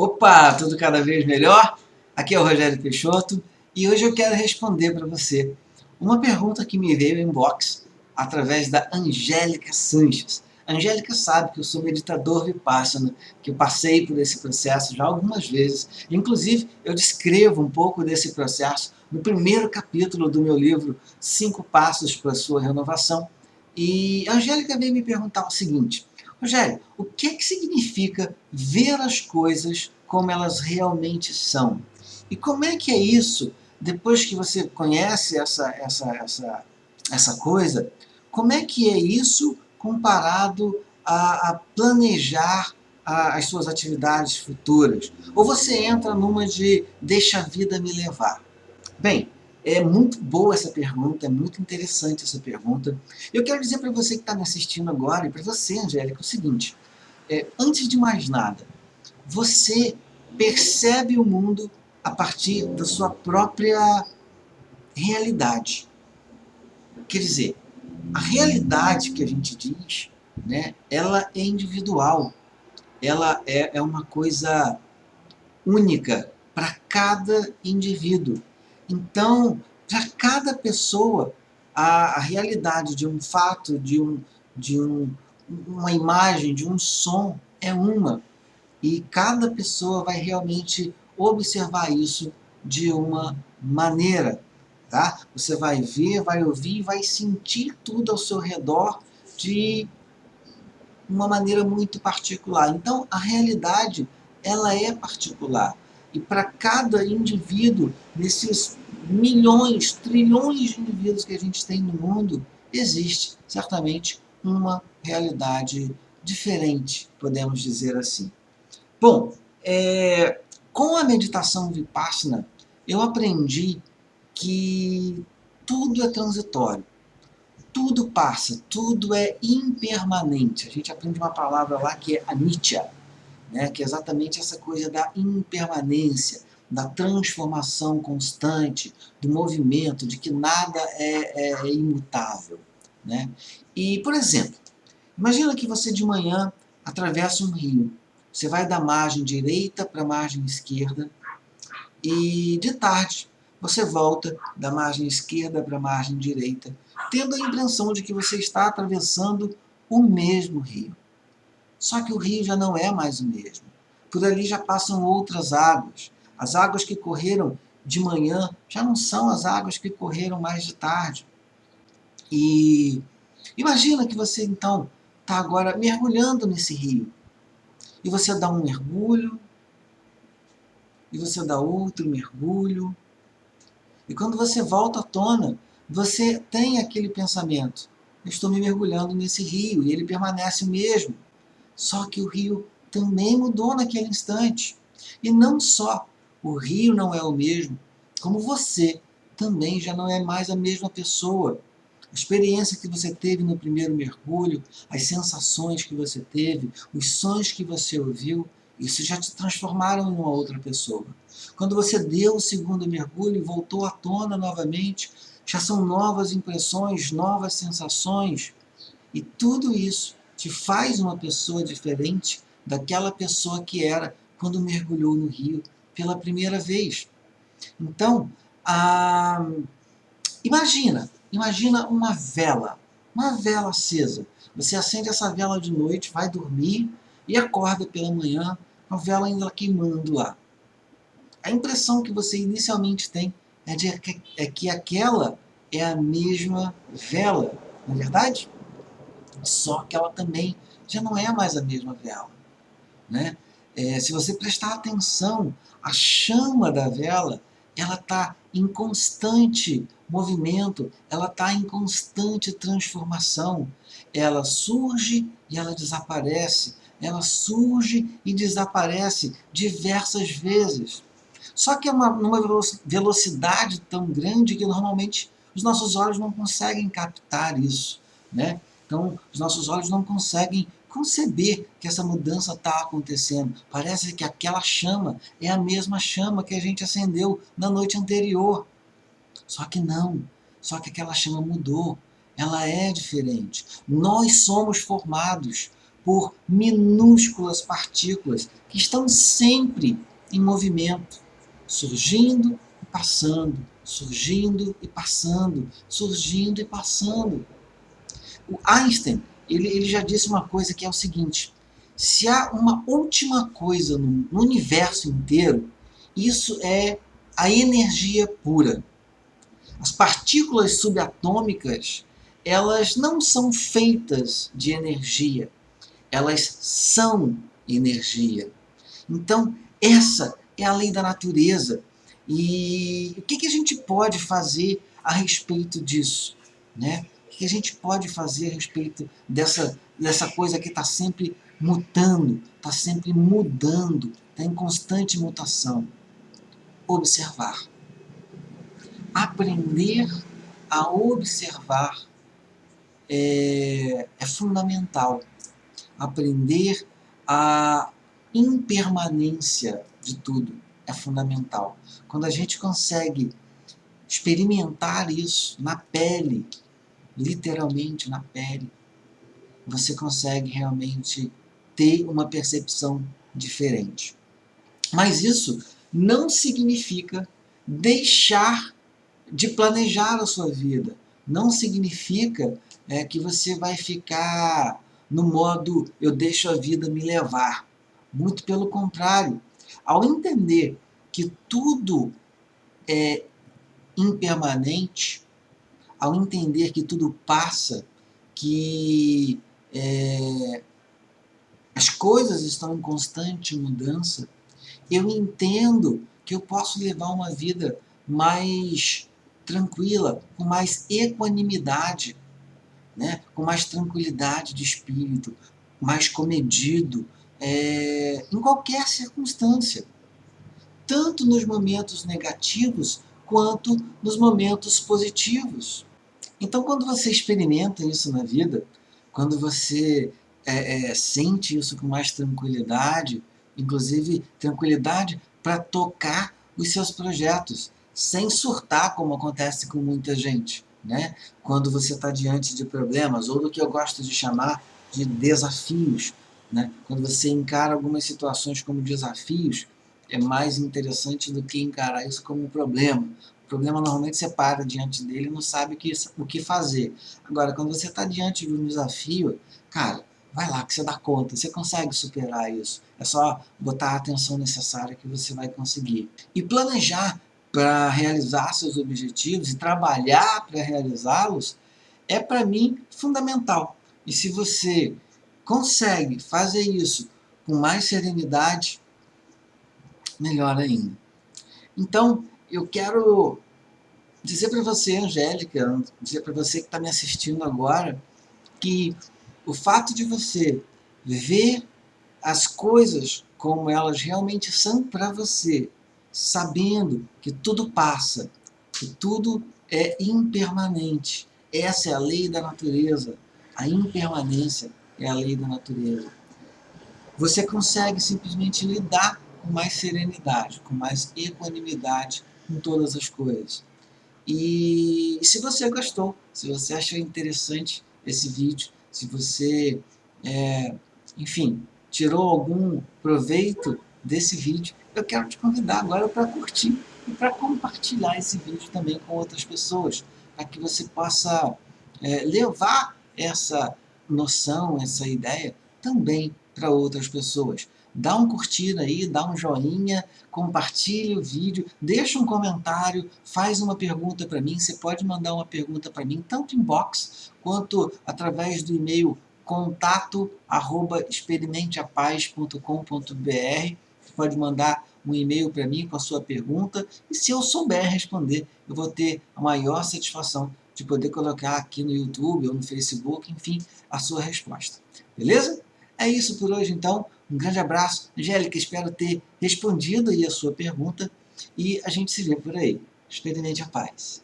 Opa, tudo cada vez melhor? Aqui é o Rogério Peixoto e hoje eu quero responder para você uma pergunta que me veio em inbox através da Angélica Sanches. A Angélica sabe que eu sou meditador vipassana, que eu passei por esse processo já algumas vezes. Inclusive, eu descrevo um pouco desse processo no primeiro capítulo do meu livro Cinco Passos para a Sua Renovação. E a Angélica veio me perguntar o seguinte, Rogério, o que, que significa ver as coisas como elas realmente são? E como é que é isso, depois que você conhece essa, essa, essa, essa coisa, como é que é isso comparado a, a planejar a, as suas atividades futuras? Ou você entra numa de deixa a vida me levar? Bem, é muito boa essa pergunta, é muito interessante essa pergunta. Eu quero dizer para você que está me assistindo agora, e para você, Angélica, o seguinte. É, antes de mais nada, você percebe o mundo a partir da sua própria realidade. Quer dizer, a realidade que a gente diz, né, ela é individual. Ela é, é uma coisa única para cada indivíduo. Então, para cada pessoa, a, a, realidade de um fato, de, um, de um, uma imagem, de um som, é uma. E cada pessoa vai realmente observar isso de uma maneira. Tá? Você vai ver, vai ouvir, vai sentir tudo ao seu redor de uma maneira muito particular. Então, a realidade, ela é particular. E para cada indivíduo, nesses milhões, trilhões de indivíduos que a gente tem no mundo, existe certamente uma realidade diferente, podemos dizer assim. Bom, é, com a meditação Vipassana, eu aprendi que tudo é transitório, tudo passa, tudo é impermanente. A gente aprende uma palavra lá que é anicca, né, que é exatamente essa coisa da impermanência, da transformação constante, do movimento, de que nada é, é imutável. Né? E, por exemplo, imagina que você de manhã atravessa um rio. Você vai da margem direita para a margem esquerda e de tarde você volta da margem esquerda para a margem direita, tendo a impressão de que você está atravessando o mesmo rio. Só que o rio já não é mais o mesmo. Por ali já passam outras águas. As águas que correram de manhã já não são as águas que correram mais de tarde. E imagina que você então está agora mergulhando nesse rio. E você dá um mergulho, e você dá outro mergulho. E quando você volta à tona, você tem aquele pensamento, eu estou me mergulhando nesse rio, e ele permanece o mesmo. Só que o rio também mudou naquele instante. E não só o rio não é o mesmo, como você também já não é mais a mesma pessoa. A experiência que você teve no primeiro mergulho, as sensações que você teve, os sons que você ouviu, isso já te transformaram em uma outra pessoa. Quando você deu o segundo mergulho e voltou à tona novamente, já são novas impressões, novas sensações. E tudo isso te faz uma pessoa diferente daquela pessoa que era quando mergulhou no rio pela primeira vez. Então, ah, imagina, imagina uma vela, uma vela acesa. Você acende essa vela de noite, vai dormir e acorda pela manhã com a vela ainda queimando lá. A impressão que você inicialmente tem é, de, é que aquela é a mesma vela, não é verdade? Só que ela também já não é mais a mesma vela. Né? É, se você prestar atenção, a chama da vela ela está em constante movimento, ela está em constante transformação. Ela surge e ela desaparece, ela surge e desaparece diversas vezes. Só que é uma, numa velocidade tão grande que normalmente os nossos olhos não conseguem captar isso. Né? Então, os nossos olhos não conseguem conceber que essa mudança está acontecendo. Parece que aquela chama é a mesma chama que a gente acendeu na noite anterior. Só que não. Só que aquela chama mudou. Ela é diferente. Nós somos formados por minúsculas partículas que estão sempre em movimento, surgindo e passando, surgindo e passando, surgindo e passando. O Einstein, ele, ele já disse uma coisa que é o seguinte, se há uma última coisa no, no universo inteiro, isso é a energia pura. As partículas subatômicas, elas não são feitas de energia, elas são energia. Então, essa é a lei da natureza. E o que, que a gente pode fazer a respeito disso? Né? Que a gente pode fazer a respeito dessa, dessa coisa que está sempre mutando, está sempre mudando, está em constante mutação? Observar. Aprender a observar é, é fundamental. Aprender a impermanência de tudo é fundamental. Quando a gente consegue experimentar isso na pele, literalmente na pele, você consegue realmente ter uma percepção diferente. Mas isso não significa deixar de planejar a sua vida. Não significa é, que você vai ficar no modo eu deixo a vida me levar. Muito pelo contrário. Ao entender que tudo é impermanente, ao entender que tudo passa, que é, as coisas estão em constante mudança, eu entendo que eu posso levar uma vida mais tranquila, com mais equanimidade, né? com mais tranquilidade de espírito, mais comedido, é, em qualquer circunstância. Tanto nos momentos negativos, quanto nos momentos positivos. Então, quando você experimenta isso na vida, quando você é, é, sente isso com mais tranquilidade, inclusive tranquilidade para tocar os seus projetos, sem surtar como acontece com muita gente. Né? Quando você está diante de problemas, ou do que eu gosto de chamar de desafios. Né? Quando você encara algumas situações como desafios, é mais interessante do que encarar isso como um problema. O problema normalmente você para diante dele e não sabe o que, o que fazer. Agora, quando você está diante de um desafio, cara, vai lá que você dá conta, você consegue superar isso. É só botar a atenção necessária que você vai conseguir. E planejar para realizar seus objetivos e trabalhar para realizá-los é para mim fundamental. E se você consegue fazer isso com mais serenidade, melhor ainda. Então, eu quero dizer para você, Angélica, dizer para você que está me assistindo agora, que o fato de você ver as coisas como elas realmente são para você, sabendo que tudo passa, que tudo é impermanente. Essa é a lei da natureza. A impermanência é a lei da natureza. Você consegue simplesmente lidar com mais serenidade, com mais equanimidade com todas as coisas. E se você gostou, se você achou interessante esse vídeo, se você, é, enfim, tirou algum proveito desse vídeo, eu quero te convidar agora para curtir e para compartilhar esse vídeo também com outras pessoas, para que você possa é, levar essa noção, essa ideia também para outras pessoas. Dá um curtir aí, dá um joinha, compartilhe o vídeo, deixa um comentário, faz uma pergunta para mim. Você pode mandar uma pergunta para mim, tanto em box quanto através do e-mail contato arroba experimenteapaz.com.br. Pode mandar um e-mail para mim com a sua pergunta e se eu souber responder, eu vou ter a maior satisfação de poder colocar aqui no YouTube ou no Facebook, enfim, a sua resposta. Beleza? É isso por hoje então. Um grande abraço. Angélica, espero ter respondido aí a sua pergunta e a gente se vê por aí. Experimente a paz.